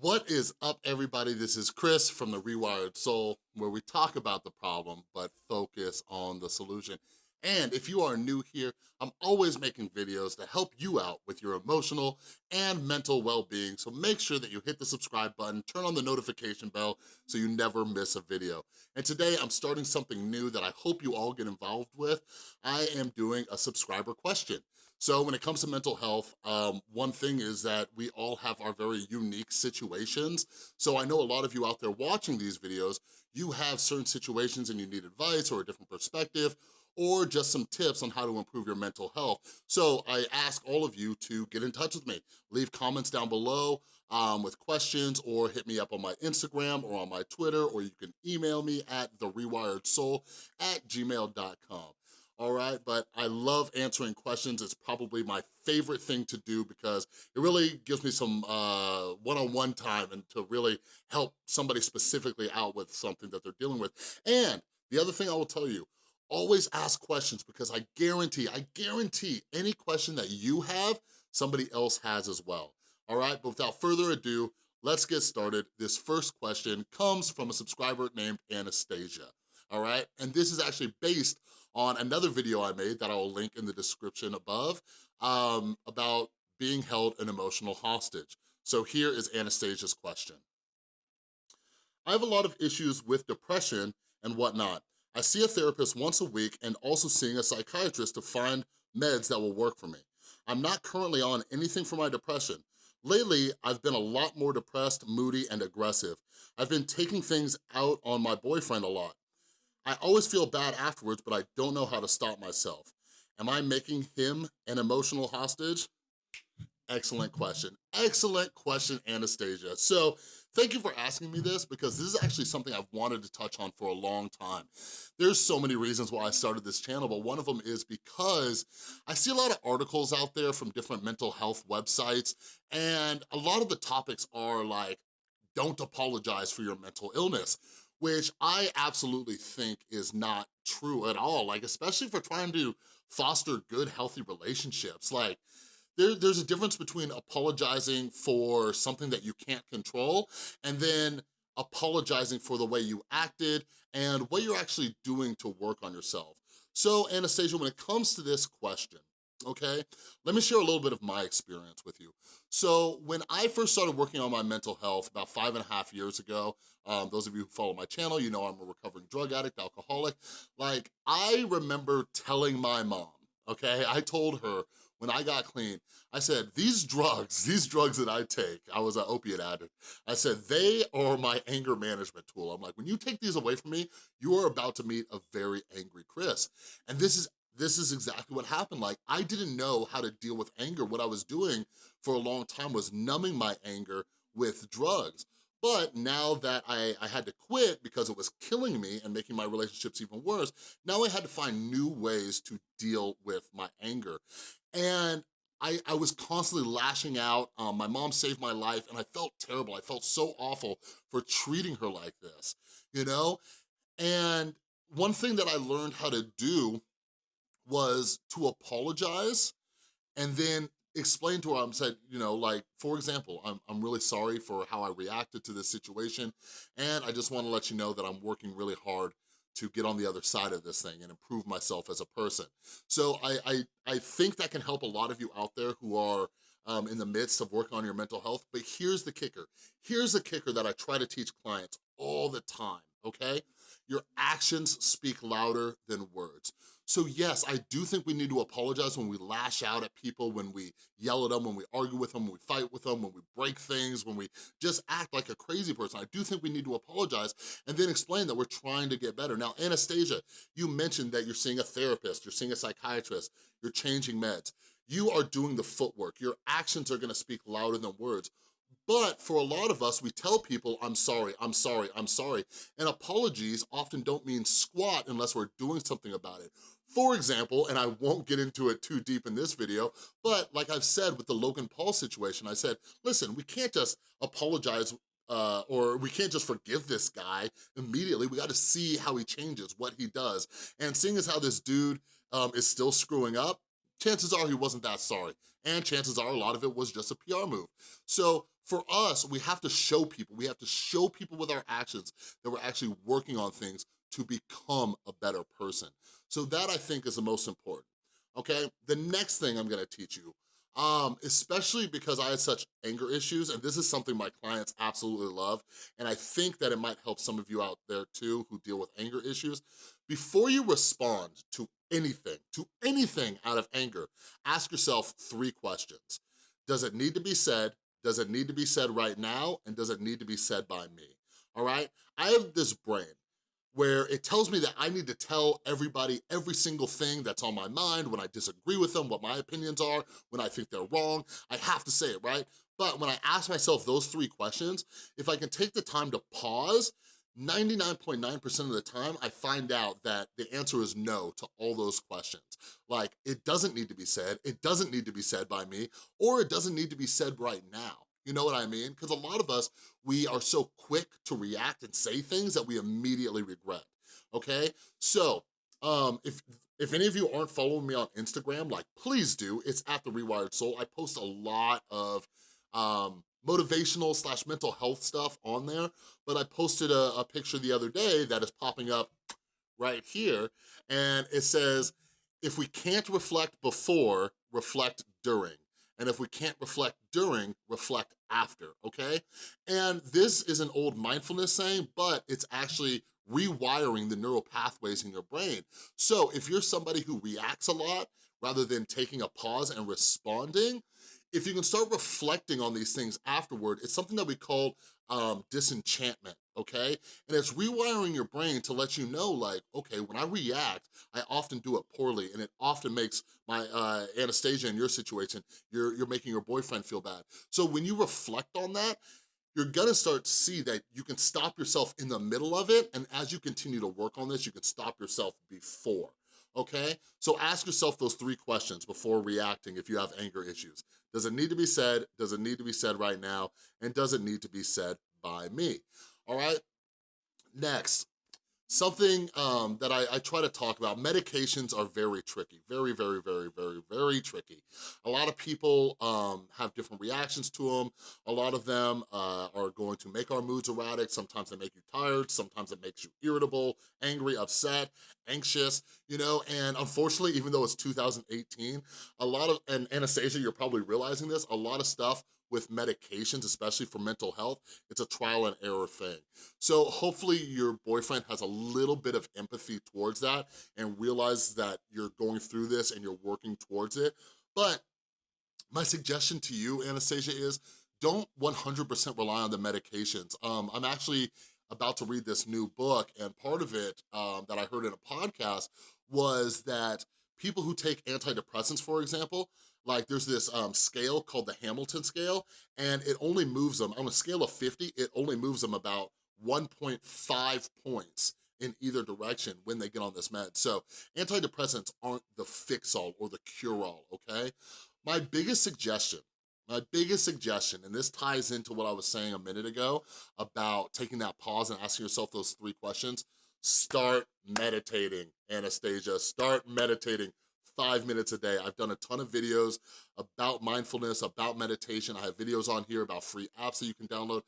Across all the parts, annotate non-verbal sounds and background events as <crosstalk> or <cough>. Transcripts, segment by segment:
What is up, everybody? This is Chris from The Rewired Soul, where we talk about the problem, but focus on the solution. And if you are new here, I'm always making videos to help you out with your emotional and mental well-being, so make sure that you hit the subscribe button, turn on the notification bell so you never miss a video. And today I'm starting something new that I hope you all get involved with. I am doing a subscriber question. So when it comes to mental health, um, one thing is that we all have our very unique situations. So I know a lot of you out there watching these videos, you have certain situations and you need advice or a different perspective, or just some tips on how to improve your mental health. So I ask all of you to get in touch with me. Leave comments down below um, with questions or hit me up on my Instagram or on my Twitter, or you can email me at therewiredsoul at gmail.com all right? But I love answering questions. It's probably my favorite thing to do because it really gives me some uh, one-on-one -on -one time and to really help somebody specifically out with something that they're dealing with. And the other thing I will tell you, always ask questions because I guarantee, I guarantee any question that you have, somebody else has as well, all right? But without further ado, let's get started. This first question comes from a subscriber named Anastasia, all right? And this is actually based on another video I made that I will link in the description above um, about being held an emotional hostage. So here is Anastasia's question. I have a lot of issues with depression and whatnot. I see a therapist once a week and also seeing a psychiatrist to find meds that will work for me. I'm not currently on anything for my depression. Lately, I've been a lot more depressed, moody, and aggressive. I've been taking things out on my boyfriend a lot. I always feel bad afterwards, but I don't know how to stop myself. Am I making him an emotional hostage? Excellent question. Excellent question, Anastasia. So thank you for asking me this because this is actually something I've wanted to touch on for a long time. There's so many reasons why I started this channel, but one of them is because I see a lot of articles out there from different mental health websites, and a lot of the topics are like, don't apologize for your mental illness which I absolutely think is not true at all, like especially for trying to foster good, healthy relationships. Like, there, there's a difference between apologizing for something that you can't control and then apologizing for the way you acted and what you're actually doing to work on yourself. So Anastasia, when it comes to this question, okay? Let me share a little bit of my experience with you. So when I first started working on my mental health about five and a half years ago, um, those of you who follow my channel, you know I'm a recovering drug addict, alcoholic. Like, I remember telling my mom, okay? I told her when I got clean, I said, these drugs, <laughs> these drugs that I take, I was an opiate addict, I said, they are my anger management tool. I'm like, when you take these away from me, you are about to meet a very angry Chris. And this is this is exactly what happened. Like, I didn't know how to deal with anger. What I was doing for a long time was numbing my anger with drugs. But now that I, I had to quit because it was killing me and making my relationships even worse, now I had to find new ways to deal with my anger. And I, I was constantly lashing out. Um, my mom saved my life and I felt terrible. I felt so awful for treating her like this, you know? And one thing that I learned how to do was to apologize and then explain to her, I'm said, you know, like, for example, I'm, I'm really sorry for how I reacted to this situation, and I just wanna let you know that I'm working really hard to get on the other side of this thing and improve myself as a person. So I, I, I think that can help a lot of you out there who are um, in the midst of working on your mental health, but here's the kicker. Here's the kicker that I try to teach clients all the time, okay? Your actions speak louder than words. So yes, I do think we need to apologize when we lash out at people, when we yell at them, when we argue with them, when we fight with them, when we break things, when we just act like a crazy person. I do think we need to apologize and then explain that we're trying to get better. Now, Anastasia, you mentioned that you're seeing a therapist, you're seeing a psychiatrist, you're changing meds. You are doing the footwork. Your actions are gonna speak louder than words. But for a lot of us, we tell people, I'm sorry, I'm sorry, I'm sorry. And apologies often don't mean squat unless we're doing something about it. For example, and I won't get into it too deep in this video, but like I've said with the Logan Paul situation, I said, listen, we can't just apologize uh, or we can't just forgive this guy immediately. We gotta see how he changes, what he does. And seeing as how this dude um, is still screwing up, chances are he wasn't that sorry. And chances are a lot of it was just a PR move. So for us, we have to show people, we have to show people with our actions that we're actually working on things to become a better person. So that I think is the most important, okay? The next thing I'm gonna teach you, um, especially because I had such anger issues, and this is something my clients absolutely love, and I think that it might help some of you out there too who deal with anger issues. Before you respond to anything, to anything out of anger, ask yourself three questions. Does it need to be said? Does it need to be said right now? And does it need to be said by me? All right? I have this brain where it tells me that I need to tell everybody every single thing that's on my mind, when I disagree with them, what my opinions are, when I think they're wrong, I have to say it, right? But when I ask myself those three questions, if I can take the time to pause 99.9% of the time, I find out that the answer is no to all those questions. Like, it doesn't need to be said, it doesn't need to be said by me, or it doesn't need to be said right now. You know what I mean? Because a lot of us, we are so quick to react and say things that we immediately regret, okay? So, um, if if any of you aren't following me on Instagram, like, please do. It's at The Rewired Soul. I post a lot of um, motivational slash mental health stuff on there, but I posted a, a picture the other day that is popping up right here, and it says, if we can't reflect before, reflect during. And if we can't reflect during, reflect after, okay? And this is an old mindfulness saying, but it's actually rewiring the neural pathways in your brain. So if you're somebody who reacts a lot, rather than taking a pause and responding, if you can start reflecting on these things afterward, it's something that we call um, disenchantment, okay? And it's rewiring your brain to let you know like, okay, when I react, I often do it poorly and it often makes my, uh, Anastasia in your situation, you're, you're making your boyfriend feel bad. So when you reflect on that, you're gonna start to see that you can stop yourself in the middle of it, and as you continue to work on this, you can stop yourself before okay? So ask yourself those three questions before reacting if you have anger issues. Does it need to be said? Does it need to be said right now? And does it need to be said by me? All right? Next, something um, that I, I, try to talk about, medications are very tricky, very, very, very, very, very tricky. A lot of people um, have different reactions to them. A lot of them uh, are going to make our moods erratic. Sometimes they make you tired. Sometimes it makes you irritable, angry, upset, anxious, you know, and unfortunately, even though it's 2018, a lot of, and Anastasia, you're probably realizing this, a lot of stuff with medications, especially for mental health, it's a trial and error thing. So hopefully your boyfriend has a little bit of empathy towards that and realize that you're going through this and you're working towards it. But my suggestion to you, Anastasia, is don't 100% rely on the medications. Um, I'm actually about to read this new book and part of it um, that I heard in a podcast was that people who take antidepressants, for example, like there's this um, scale called the Hamilton scale, and it only moves them, on a scale of 50, it only moves them about 1.5 points in either direction when they get on this med. So antidepressants aren't the fix-all or the cure-all, okay? My biggest suggestion, my biggest suggestion, and this ties into what I was saying a minute ago about taking that pause and asking yourself those three questions, start meditating, Anastasia, start meditating five minutes a day. I've done a ton of videos about mindfulness, about meditation. I have videos on here about free apps that you can download.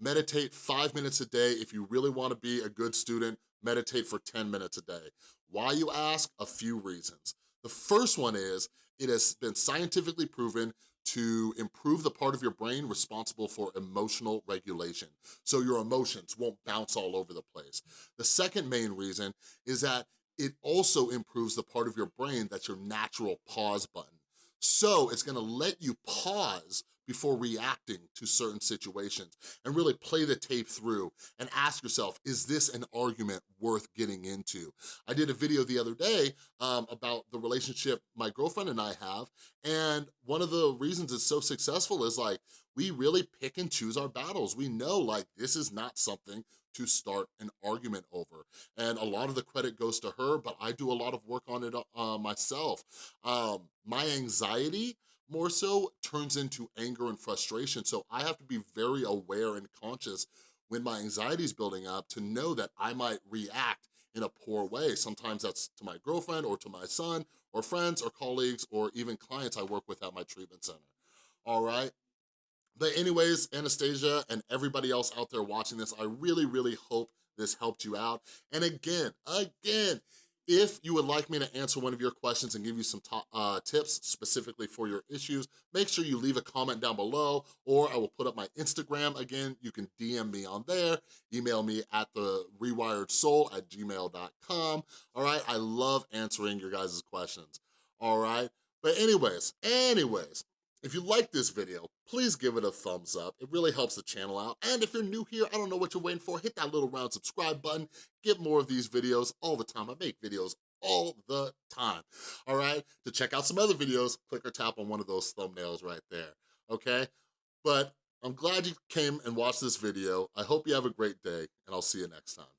Meditate five minutes a day. If you really wanna be a good student, meditate for 10 minutes a day. Why, you ask? A few reasons. The first one is, it has been scientifically proven to improve the part of your brain responsible for emotional regulation. So your emotions won't bounce all over the place. The second main reason is that it also improves the part of your brain that's your natural pause button. So it's gonna let you pause before reacting to certain situations and really play the tape through and ask yourself, is this an argument worth getting into? I did a video the other day um, about the relationship my girlfriend and I have, and one of the reasons it's so successful is like, we really pick and choose our battles. We know like this is not something to start an argument over. And a lot of the credit goes to her, but I do a lot of work on it uh, myself. Um, my anxiety more so turns into anger and frustration. So I have to be very aware and conscious when my anxiety is building up to know that I might react in a poor way. Sometimes that's to my girlfriend or to my son or friends or colleagues or even clients I work with at my treatment center, all right? But anyways, Anastasia and everybody else out there watching this, I really, really hope this helped you out. And again, again, if you would like me to answer one of your questions and give you some top, uh, tips specifically for your issues, make sure you leave a comment down below or I will put up my Instagram. Again, you can DM me on there, email me at the rewired soul at gmail.com. All right, I love answering your guys' questions. All right, but anyways, anyways, if you like this video, please give it a thumbs up. It really helps the channel out. And if you're new here, I don't know what you're waiting for, hit that little round subscribe button. Get more of these videos all the time. I make videos all the time, all right? To check out some other videos, click or tap on one of those thumbnails right there, okay? But I'm glad you came and watched this video. I hope you have a great day, and I'll see you next time.